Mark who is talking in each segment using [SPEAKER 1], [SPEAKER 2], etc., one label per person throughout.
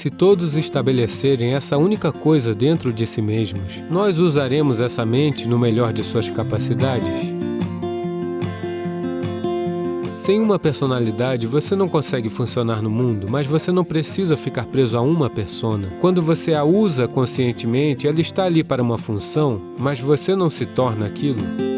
[SPEAKER 1] Se todos estabelecerem essa única coisa dentro de si mesmos, nós usaremos essa mente no melhor de suas capacidades. Sem uma personalidade, você não consegue funcionar no mundo, mas você não precisa ficar preso a uma persona. Quando você a usa conscientemente, ela está ali para uma função, mas você não se torna aquilo.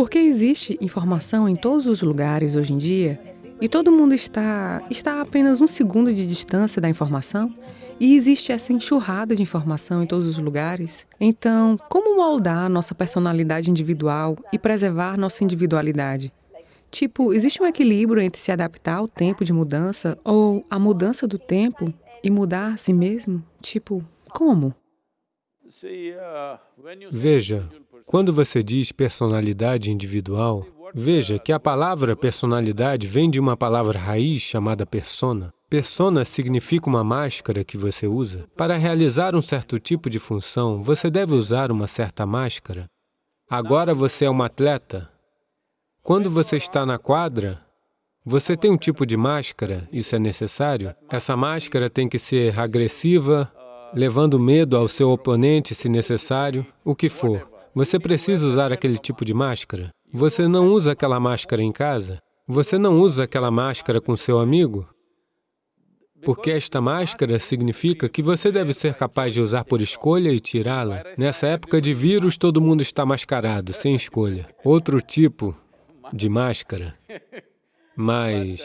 [SPEAKER 2] Porque existe informação em todos os lugares hoje em dia e todo mundo está, está a apenas um segundo de distância da informação e existe essa enxurrada de informação em todos os lugares. Então, como moldar nossa personalidade individual e preservar nossa individualidade? Tipo, existe um equilíbrio entre se adaptar ao tempo de mudança ou a mudança do tempo e mudar a si mesmo? Tipo, como?
[SPEAKER 1] Veja, quando você diz personalidade individual, veja que a palavra personalidade vem de uma palavra raiz chamada persona. Persona significa uma máscara que você usa. Para realizar um certo tipo de função, você deve usar uma certa máscara. Agora você é um atleta. Quando você está na quadra, você tem um tipo de máscara, isso é necessário. Essa máscara tem que ser agressiva, levando medo ao seu oponente se necessário, o que for. Você precisa usar aquele tipo de máscara? Você não usa aquela máscara em casa? Você não usa aquela máscara com seu amigo? Porque esta máscara significa que você deve ser capaz de usar por escolha e tirá-la. Nessa época de vírus, todo mundo está mascarado, sem escolha. Outro tipo de máscara. Mas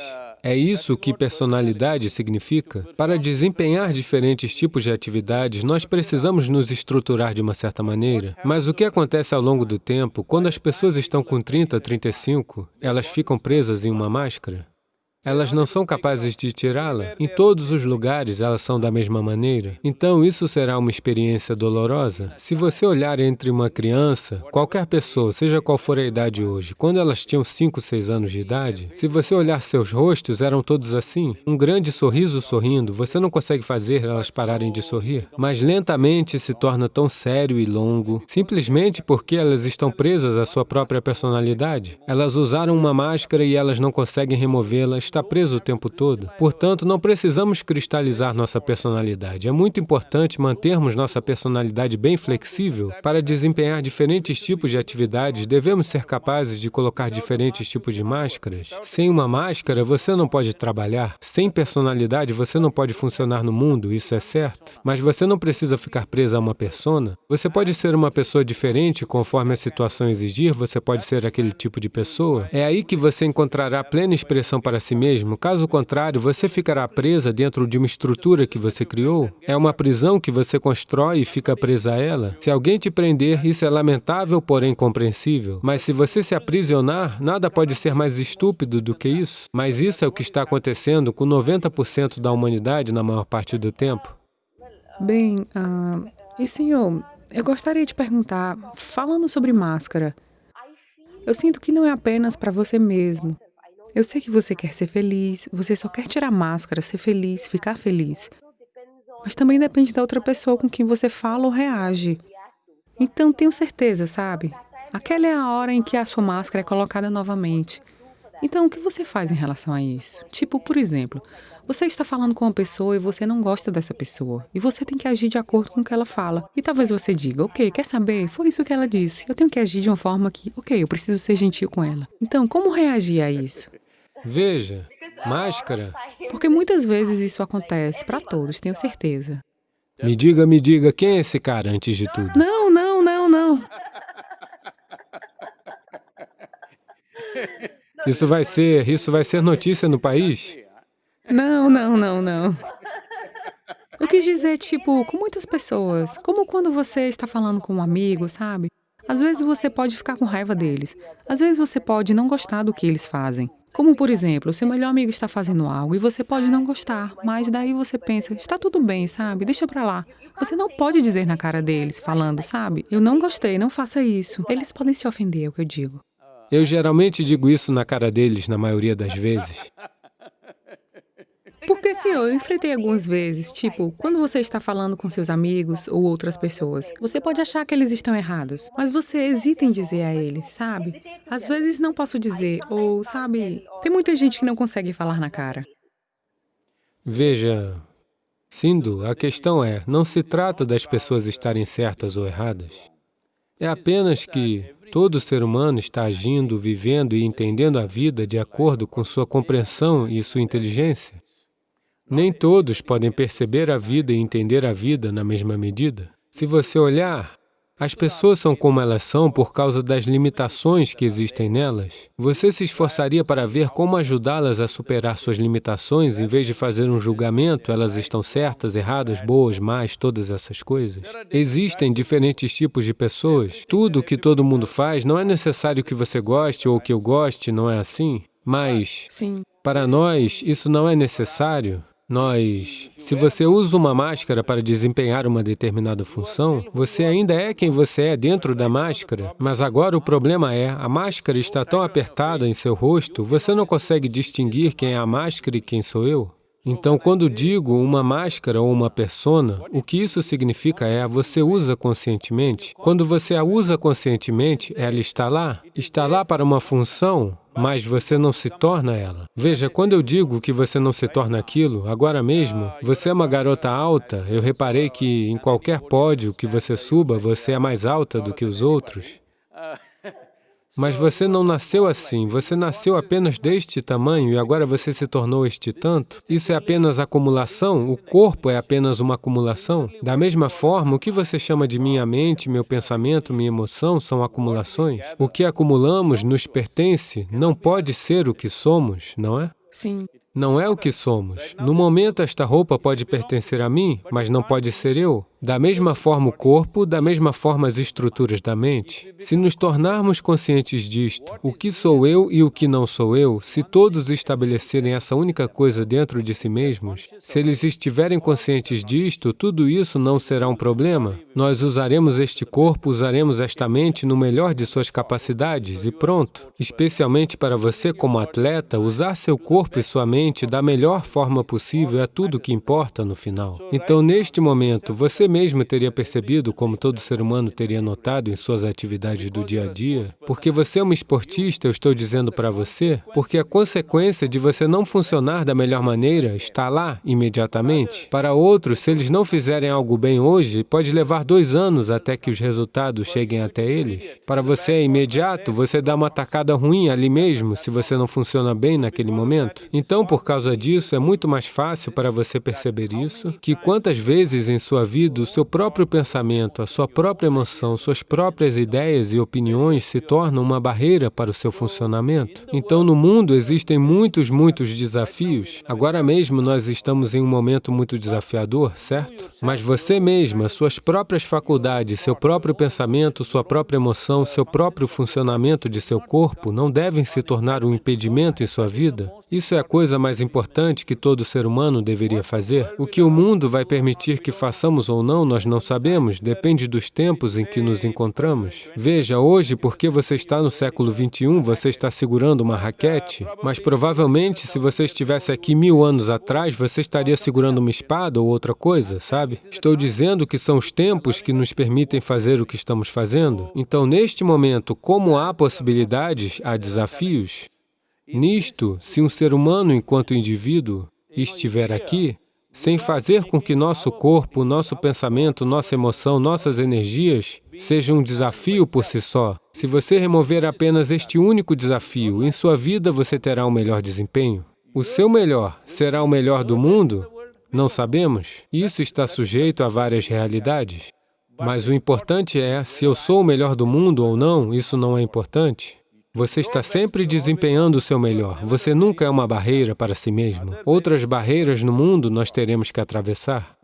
[SPEAKER 1] é isso que personalidade significa? Para desempenhar diferentes tipos de atividades, nós precisamos nos estruturar de uma certa maneira. Mas o que acontece ao longo do tempo, quando as pessoas estão com 30, 35, elas ficam presas em uma máscara? Elas não são capazes de tirá-la. Em todos os lugares elas são da mesma maneira. Então isso será uma experiência dolorosa. Se você olhar entre uma criança, qualquer pessoa, seja qual for a idade hoje, quando elas tinham 5, 6 anos de idade, se você olhar seus rostos, eram todos assim. Um grande sorriso sorrindo, você não consegue fazer elas pararem de sorrir. Mas lentamente se torna tão sério e longo, simplesmente porque elas estão presas à sua própria personalidade. Elas usaram uma máscara e elas não conseguem removê-la, está preso o tempo todo. Portanto, não precisamos cristalizar nossa personalidade. É muito importante mantermos nossa personalidade bem flexível. Para desempenhar diferentes tipos de atividades, devemos ser capazes de colocar diferentes tipos de máscaras. Sem uma máscara, você não pode trabalhar. Sem personalidade, você não pode funcionar no mundo, isso é certo. Mas você não precisa ficar preso a uma persona. Você pode ser uma pessoa diferente conforme a situação exigir, você pode ser aquele tipo de pessoa. É aí que você encontrará plena expressão para si mesmo mesmo. Caso contrário, você ficará presa dentro de uma estrutura que você criou. É uma prisão que você constrói e fica presa a ela. Se alguém te prender, isso é lamentável, porém compreensível. Mas se você se aprisionar, nada pode ser mais estúpido do que isso. Mas isso é o que está acontecendo com 90% da humanidade na maior parte do tempo.
[SPEAKER 2] Bem, uh, e senhor, eu gostaria de perguntar, falando sobre máscara, eu sinto que não é apenas para você mesmo. Eu sei que você quer ser feliz, você só quer tirar máscara, ser feliz, ficar feliz. Mas também depende da outra pessoa com quem você fala ou reage. Então, tenho certeza, sabe? Aquela é a hora em que a sua máscara é colocada novamente. Então, o que você faz em relação a isso? Tipo, por exemplo, você está falando com uma pessoa e você não gosta dessa pessoa. E você tem que agir de acordo com o que ela fala. E talvez você diga, ok, quer saber? Foi isso que ela disse. Eu tenho que agir de uma forma que, ok, eu preciso ser gentil com ela. Então, como reagir a isso?
[SPEAKER 1] Veja, máscara.
[SPEAKER 2] Porque muitas vezes isso acontece para todos, tenho certeza.
[SPEAKER 1] Me diga, me diga, quem é esse cara antes de tudo?
[SPEAKER 2] Não, não, não, não.
[SPEAKER 1] Isso vai ser, isso vai ser notícia no país?
[SPEAKER 2] Não, não, não, não. Eu quis dizer, tipo, com muitas pessoas, como quando você está falando com um amigo, sabe? Às vezes você pode ficar com raiva deles. Às vezes você pode não gostar do que eles fazem. Como, por exemplo, seu melhor amigo está fazendo algo e você pode não gostar, mas daí você pensa, está tudo bem, sabe? Deixa pra lá. Você não pode dizer na cara deles, falando, sabe? Eu não gostei, não faça isso. Eles podem se ofender, é o que eu digo.
[SPEAKER 1] Eu geralmente digo isso na cara deles, na maioria das vezes.
[SPEAKER 2] Por Porque assim, eu enfrentei algumas vezes, tipo, quando você está falando com seus amigos ou outras pessoas, você pode achar que eles estão errados, mas você hesita em dizer a eles, sabe? Às vezes não posso dizer, ou sabe, tem muita gente que não consegue falar na cara.
[SPEAKER 1] Veja, Sindhu, a questão é, não se trata das pessoas estarem certas ou erradas. É apenas que todo ser humano está agindo, vivendo e entendendo a vida de acordo com sua compreensão e sua inteligência. Nem todos podem perceber a vida e entender a vida na mesma medida. Se você olhar, as pessoas são como elas são por causa das limitações que existem nelas. Você se esforçaria para ver como ajudá-las a superar suas limitações, em vez de fazer um julgamento, elas estão certas, erradas, boas, más, todas essas coisas? Existem diferentes tipos de pessoas. Tudo o que todo mundo faz não é necessário que você goste ou que eu goste, não é assim? Mas,
[SPEAKER 2] Sim.
[SPEAKER 1] para nós, isso não é necessário. Nós, se você usa uma máscara para desempenhar uma determinada função, você ainda é quem você é dentro da máscara, mas agora o problema é, a máscara está tão apertada em seu rosto, você não consegue distinguir quem é a máscara e quem sou eu. Então, quando digo uma máscara ou uma persona, o que isso significa é, você usa conscientemente. Quando você a usa conscientemente, ela está lá, está lá para uma função, mas você não se torna ela. Veja, quando eu digo que você não se torna aquilo, agora mesmo, você é uma garota alta, eu reparei que em qualquer pódio que você suba, você é mais alta do que os outros. Mas você não nasceu assim, você nasceu apenas deste tamanho e agora você se tornou este tanto. Isso é apenas acumulação, o corpo é apenas uma acumulação. Da mesma forma, o que você chama de minha mente, meu pensamento, minha emoção são acumulações. O que acumulamos nos pertence, não pode ser o que somos, não é?
[SPEAKER 2] Sim.
[SPEAKER 1] Não é o que somos. No momento, esta roupa pode pertencer a mim, mas não pode ser eu. Da mesma forma o corpo, da mesma forma as estruturas da mente. Se nos tornarmos conscientes disto, o que sou eu e o que não sou eu, se todos estabelecerem essa única coisa dentro de si mesmos, se eles estiverem conscientes disto, tudo isso não será um problema. Nós usaremos este corpo, usaremos esta mente no melhor de suas capacidades e pronto. Especialmente para você como atleta, usar seu corpo e sua mente da melhor forma possível é tudo o que importa no final. Então, neste momento, você mesmo teria percebido, como todo ser humano teria notado em suas atividades do dia a dia, porque você é uma esportista, eu estou dizendo para você, porque a consequência de você não funcionar da melhor maneira está lá imediatamente. Para outros, se eles não fizerem algo bem hoje, pode levar dois anos até que os resultados cheguem até eles. Para você é imediato, você dá uma tacada ruim ali mesmo, se você não funciona bem naquele momento. Então, por causa disso, é muito mais fácil para você perceber isso, que quantas vezes em sua vida o seu próprio pensamento, a sua própria emoção, suas próprias ideias e opiniões se tornam uma barreira para o seu funcionamento. Então, no mundo existem muitos, muitos desafios. Agora mesmo nós estamos em um momento muito desafiador, certo? Mas você mesma, suas próprias faculdades, seu próprio pensamento, sua própria emoção, seu próprio funcionamento de seu corpo não devem se tornar um impedimento em sua vida? Isso é a coisa mais importante que todo ser humano deveria fazer. O que o mundo vai permitir que façamos ou não, nós não sabemos, depende dos tempos em que nos encontramos. Veja, hoje, porque você está no século 21, você está segurando uma raquete, mas provavelmente, se você estivesse aqui mil anos atrás, você estaria segurando uma espada ou outra coisa, sabe? Estou dizendo que são os tempos que nos permitem fazer o que estamos fazendo. Então, neste momento, como há possibilidades, há desafios, Nisto, se um ser humano, enquanto indivíduo, estiver aqui, sem fazer com que nosso corpo, nosso pensamento, nossa emoção, nossas energias sejam um desafio por si só, se você remover apenas este único desafio, em sua vida você terá um melhor desempenho. O seu melhor será o melhor do mundo? Não sabemos. Isso está sujeito a várias realidades. Mas o importante é, se eu sou o melhor do mundo ou não, isso não é importante. Você está sempre desempenhando o seu melhor. Você nunca é uma barreira para si mesmo. Outras barreiras no mundo nós teremos que atravessar.